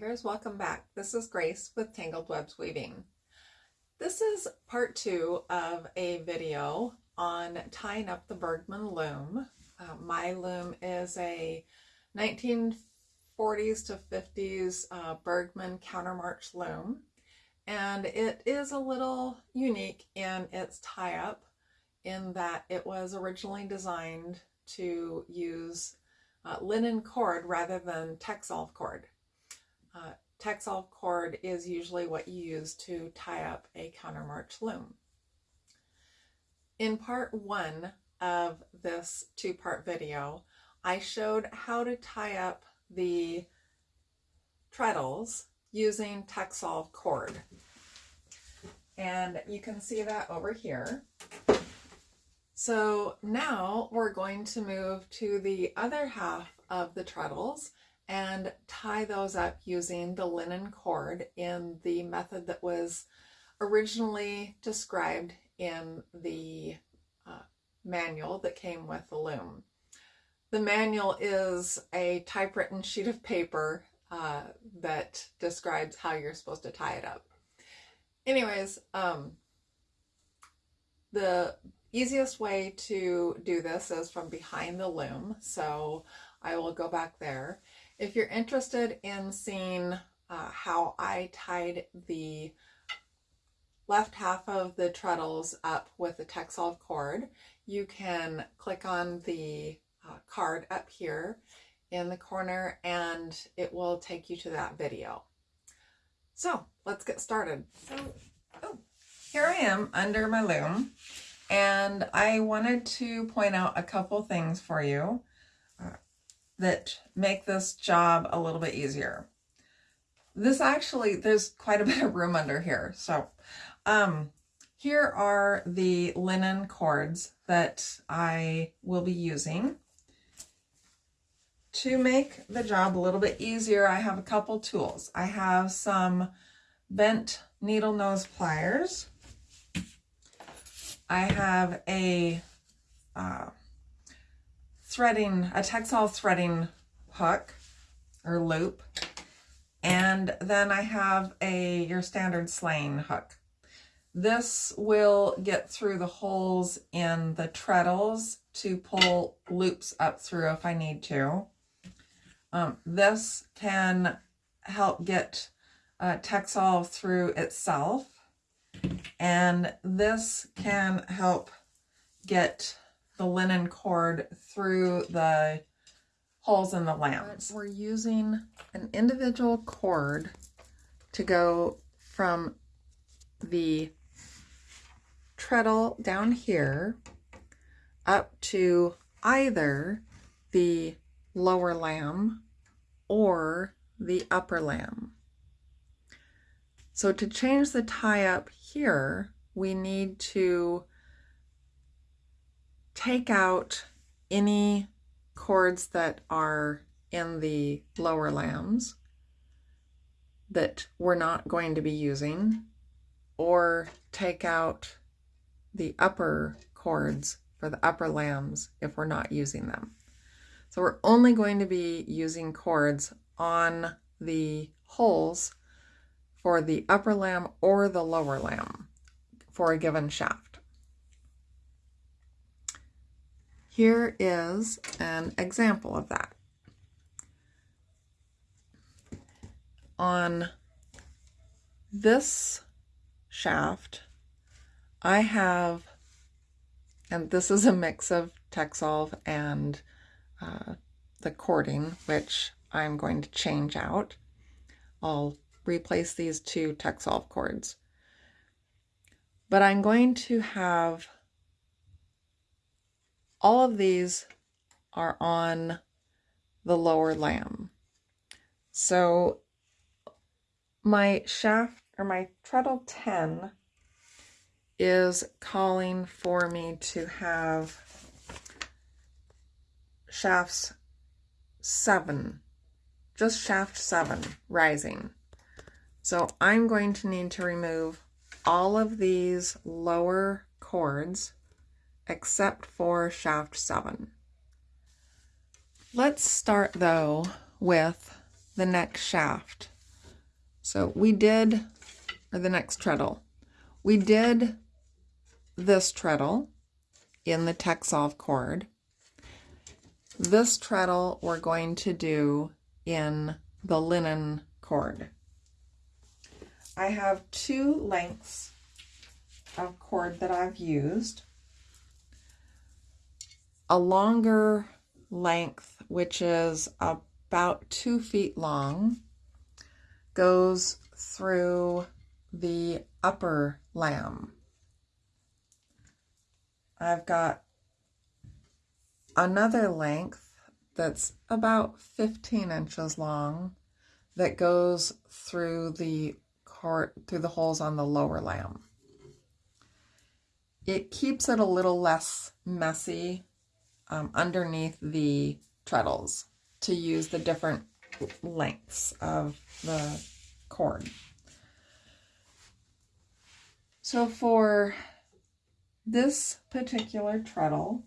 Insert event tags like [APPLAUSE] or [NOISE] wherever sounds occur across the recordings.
Weavers, welcome back. This is Grace with Tangled Webs Weaving. This is part two of a video on tying up the Bergman loom. Uh, my loom is a 1940s to 50s uh, Bergman countermarch loom and it is a little unique in its tie-up in that it was originally designed to use uh, linen cord rather than Texsolv cord. Uh, cord is usually what you use to tie up a countermarch loom. In part one of this two-part video, I showed how to tie up the treadles using Texsolv cord. And you can see that over here. So now we're going to move to the other half of the treadles and tie those up using the linen cord in the method that was originally described in the uh, manual that came with the loom. The manual is a typewritten sheet of paper uh, that describes how you're supposed to tie it up. Anyways, um, the easiest way to do this is from behind the loom. So I will go back there. If you're interested in seeing uh, how I tied the left half of the treadles up with the Texsolv cord, you can click on the uh, card up here in the corner and it will take you to that video. So let's get started. So, oh, here I am under my loom and I wanted to point out a couple things for you that make this job a little bit easier. This actually, there's quite a [LAUGHS] bit of room under here. So um, here are the linen cords that I will be using. To make the job a little bit easier, I have a couple tools. I have some bent needle nose pliers. I have a uh, threading, a Texsolv threading hook or loop. And then I have a your standard sleying hook. This will get through the holes in the treadles to pull loops up through if I need to. Um, this can help get uh, Texsolv through itself. And this can help get the linen cord through the holes in the lambs. We're using an individual cord to go from the treadle down here up to either the lower lamb or the upper lamb. So to change the tie up here, we need to take out any cords that are in the lower lambs that we're not going to be using or take out the upper cords for the upper lambs if we're not using them. So we're only going to be using cords on the holes for the upper lamb or the lower lamb for a given shaft. Here is an example of that. On this shaft, I have, and this is a mix of Texsolv and uh, the cording, which I'm going to change out. I'll replace these two Texsolv cords. But I'm going to have all of these are on the lower lamb. So my shaft or my treadle 10 is calling for me to have shafts 7, just shaft 7 rising. So I'm going to need to remove all of these lower cords except for shaft 7. Let's start though with the next shaft. So we did, or the next treadle. We did this treadle in the Texsolv cord. This treadle we're going to do in the linen cord. I have two lengths of cord that I've used. A longer length, which is about two feet long, goes through the upper lamb. I've got another length that's about 15 inches long that goes through the cart through the holes on the lower lamb. It keeps it a little less messy um, underneath the treadles to use the different lengths of the cord. So for this particular treadle,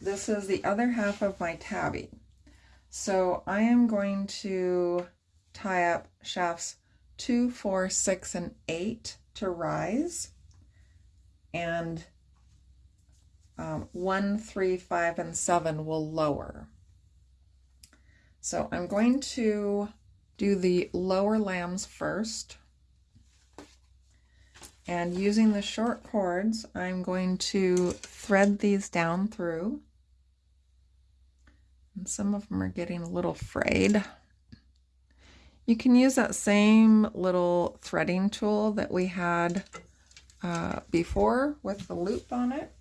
this is the other half of my tabby. So I am going to tie up shafts two, four, six, and eight to rise. And um, one, three, five, and seven will lower. So I'm going to do the lower lambs first. And using the short cords, I'm going to thread these down through. And some of them are getting a little frayed. You can use that same little threading tool that we had uh, before with the loop on it.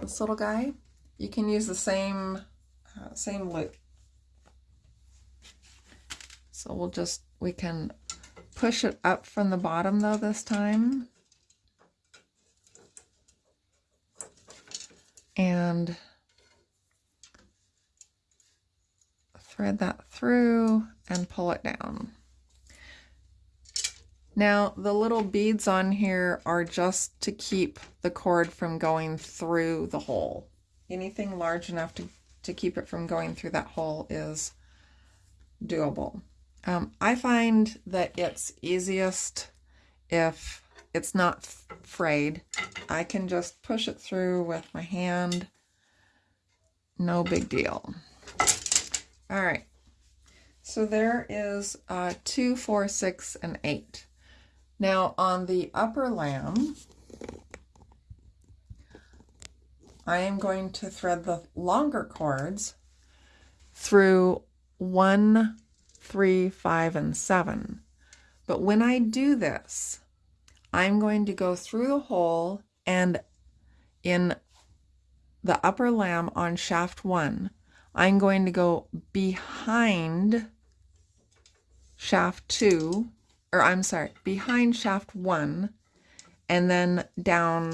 This little guy. You can use the same, uh, same loop. So we'll just, we can push it up from the bottom though this time. And thread that through and pull it down. Now the little beads on here are just to keep the cord from going through the hole. Anything large enough to, to keep it from going through that hole is doable. Um, I find that it's easiest if it's not frayed. I can just push it through with my hand. No big deal. All right. So there is uh, two, four, six, and eight. Now on the upper lamb, I am going to thread the longer cords through one, three, five, and seven. But when I do this, I'm going to go through the hole and in the upper lamb on shaft one, I'm going to go behind shaft two, or I'm sorry, behind shaft one, and then down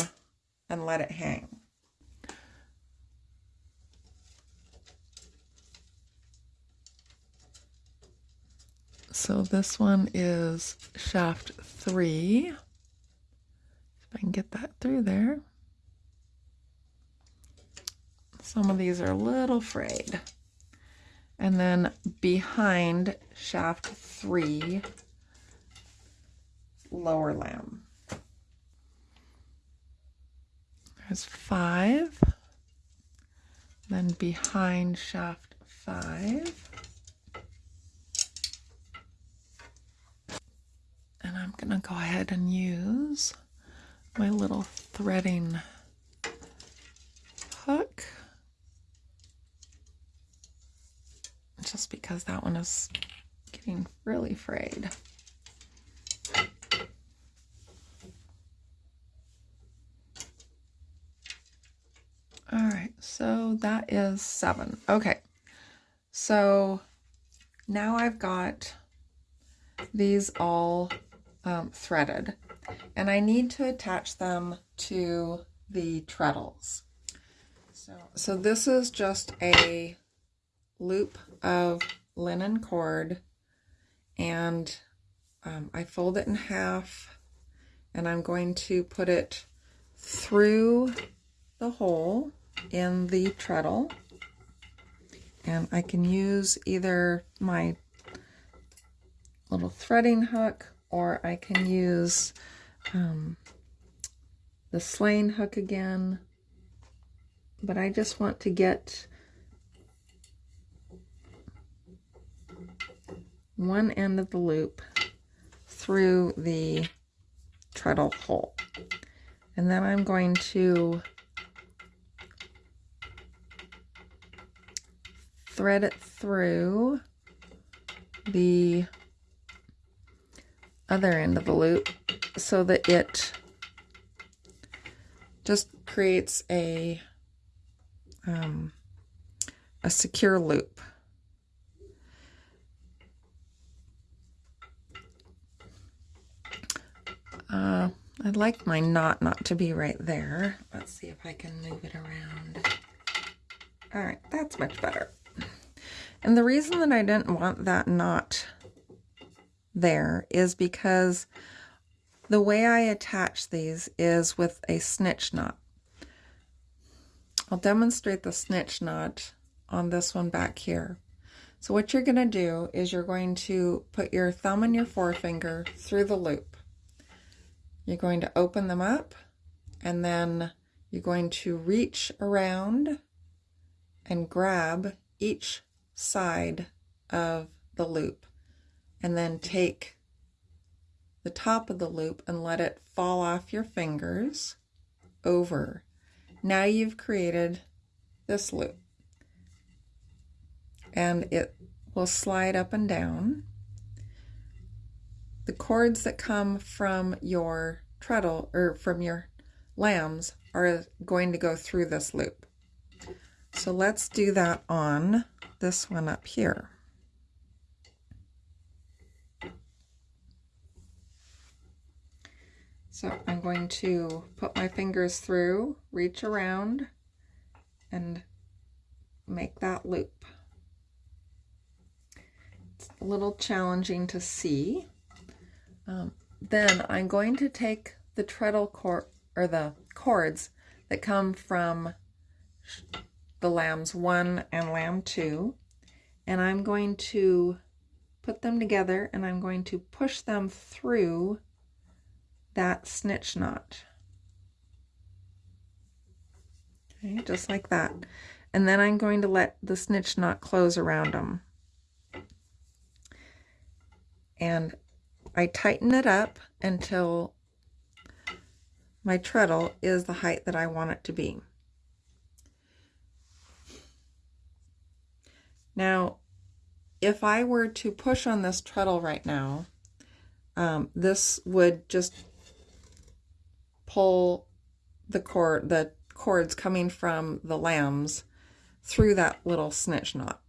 and let it hang. So this one is shaft three. If I can get that through there. Some of these are a little frayed. And then behind shaft three, lower lamb. There's five. Then behind shaft five. And I'm going to go ahead and use my little threading hook. Just because that one is getting really frayed. All right, so that is seven. Okay, so now I've got these all um, threaded and I need to attach them to the treadles. So, so this is just a loop of linen cord and um, I fold it in half and I'm going to put it through the hole in the treadle And I can use either my little threading hook or I can use um, the sleying hook again. But I just want to get one end of the loop through the treadle hole. And then I'm going to thread it through the other end of the loop so that it just creates a um, a secure loop. Uh, I'd like my knot not to be right there. Let's see if I can move it around. All right, that's much better. And the reason that I didn't want that knot there is because the way I attach these is with a snitch knot. I'll demonstrate the snitch knot on this one back here. So what you're going to do is you're going to put your thumb and your forefinger through the loop. You're going to open them up and then you're going to reach around and grab each side of the loop and then take the top of the loop and let it fall off your fingers over. Now you've created this loop and it will slide up and down. The cords that come from your treadle or from your lambs are going to go through this loop. So let's do that on this one up here. So I'm going to put my fingers through, reach around, and make that loop. It's a little challenging to see. Um, then I'm going to take the treadle cord or the cords that come from the lambs one and lamb two, and I'm going to put them together and I'm going to push them through that snitch knot. Okay, just like that. And then I'm going to let the snitch knot close around them. And I tighten it up until my treadle is the height that I want it to be. Now, if I were to push on this treadle right now, um, this would just pull the cord, the cords coming from the lambs through that little snitch knot.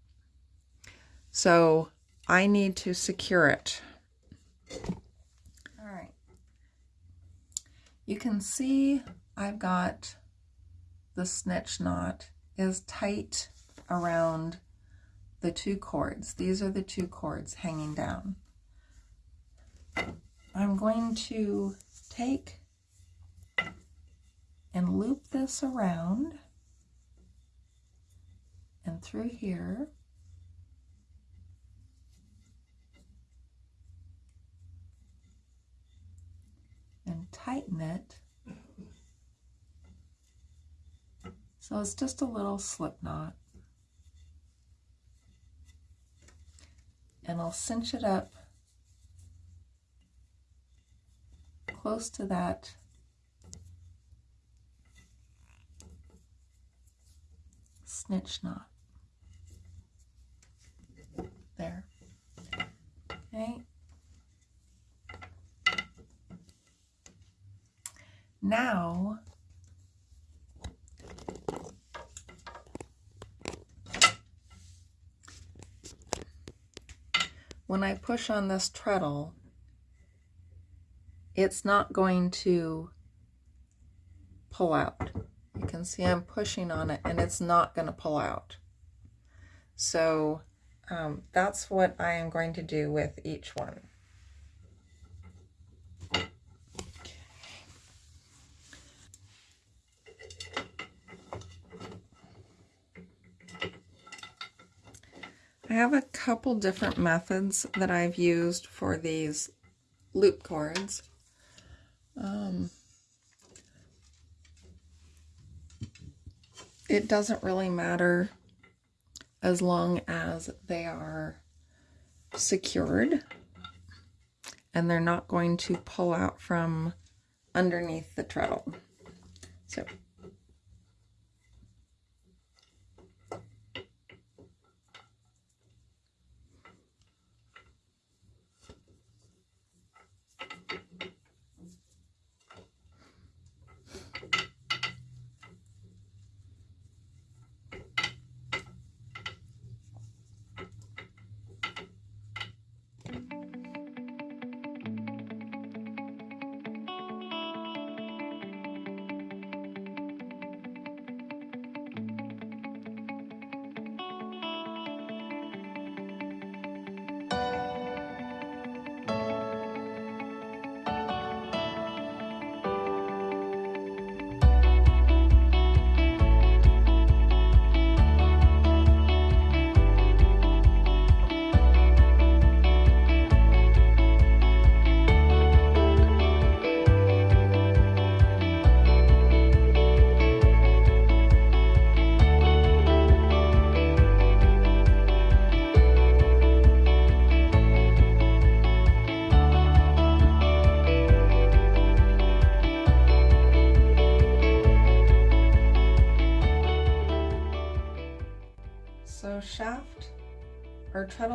So I need to secure it. All right. You can see I've got the snitch knot is tight around the two cords. These are the two cords hanging down. I'm going to take and loop this around and through here. And tighten it. So it's just a little slip knot. And I'll cinch it up close to that snitch knot. There. Okay. Now, when I push on this treadle, it's not going to pull out. You can see I'm pushing on it and it's not going to pull out. So um, that's what I am going to do with each one. I have a couple different methods that I've used for these loop cords. Um, it doesn't really matter as long as they are secured and they're not going to pull out from underneath the treadle. So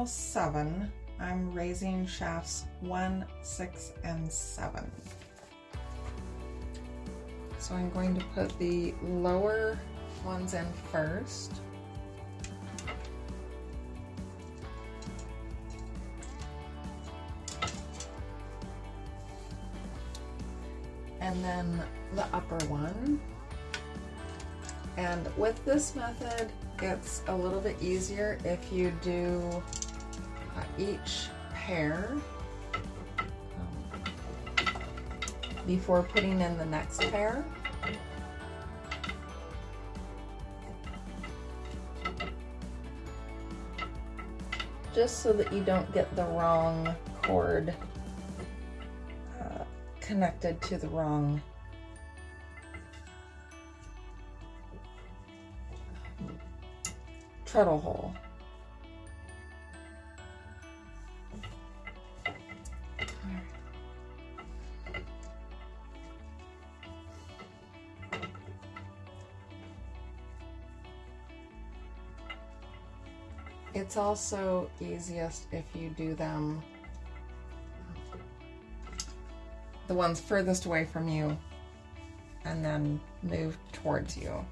seven, I'm raising shafts one, six, and seven. So I'm going to put the lower ones in first. And then the upper one. And with this method, it's a little bit easier if you do each pair um, before putting in the next pair. Just so that you don't get the wrong cord uh, connected to the wrong treadle hole. It's also easiest if you do them the ones furthest away from you and then move towards you.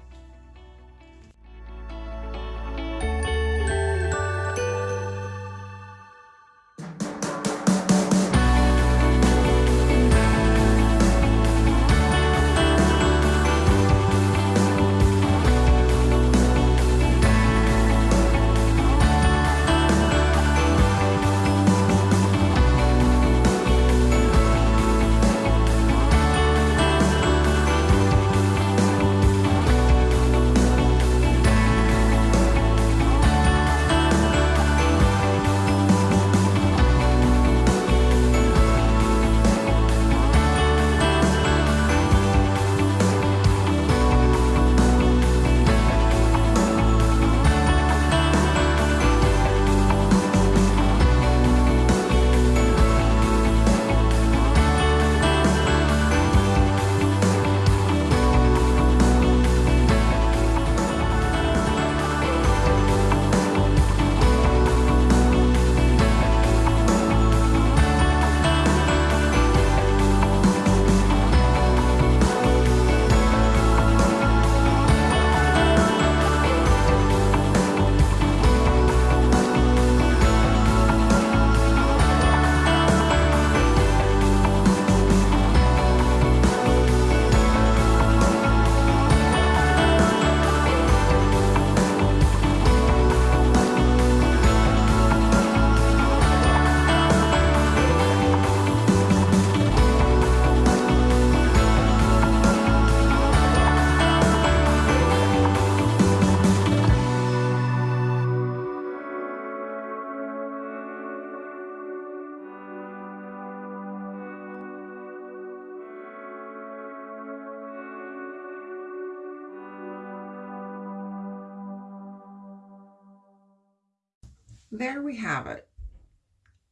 There we have it.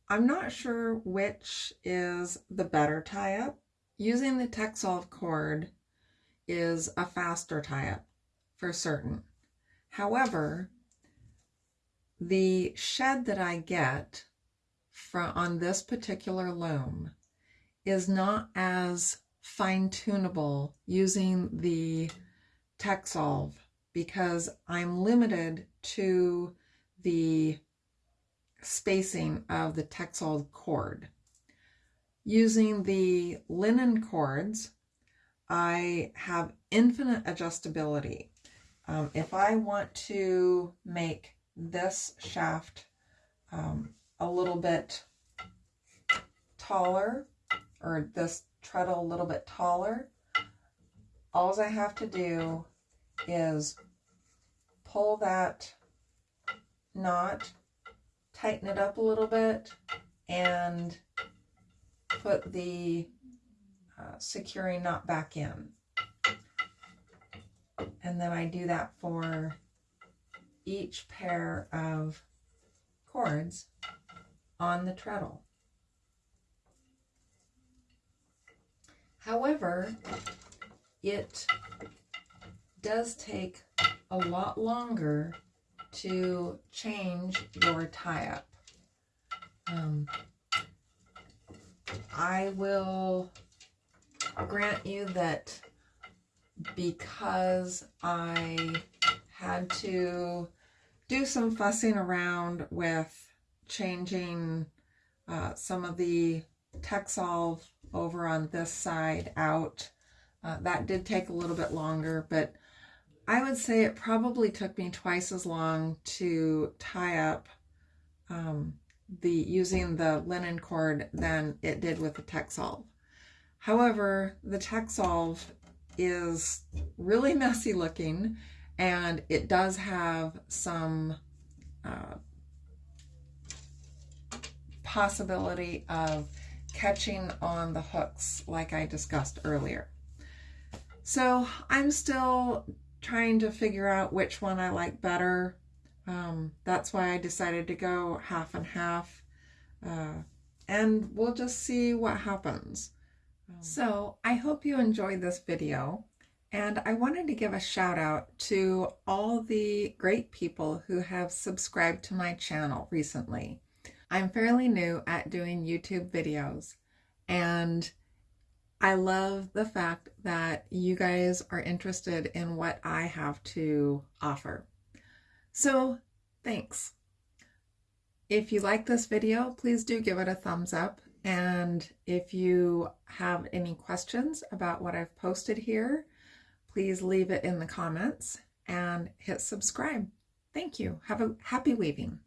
I'm not sure which is the better tie-up. Using the Texsolv cord is a faster tie-up for certain. However, the shed that I get from on this particular loom is not as fine-tunable using the Texsolv because I'm limited to the spacing of the Texsolv cord. Using the linen cords, I have infinite adjustability. Um, if I want to make this shaft um, a little bit taller, or this treadle a little bit taller, all I have to do is pull that knot, tighten it up a little bit, and put the uh, securing knot back in. And then I do that for each pair of cords on the treadle. However, it does take a lot longer to change your tie-up. Um, I will grant you that because I had to do some fussing around with changing uh, some of the Texsolv over on this side out. Uh, that did take a little bit longer, but I would say it probably took me twice as long to tie up um, the using the linen cord than it did with the Texsolv. However, the Texsolv is really [LAUGHS] messy looking and it does have some uh, possibility of catching on the hooks like I discussed earlier. So I'm still trying to figure out which one I like better. Um, that's why I decided to go half and half. Uh, and we'll just see what happens. Um, so I hope you enjoyed this video. And I wanted to give a shout out to all the great people who have subscribed to my channel recently. I'm fairly new at doing YouTube videos and I love the fact that you guys are interested in what I have to offer. So thanks. If you like this video, please do give it a thumbs up. And if you have any questions about what I've posted here, please leave it in the comments and hit subscribe. Thank you. Have a happy weaving.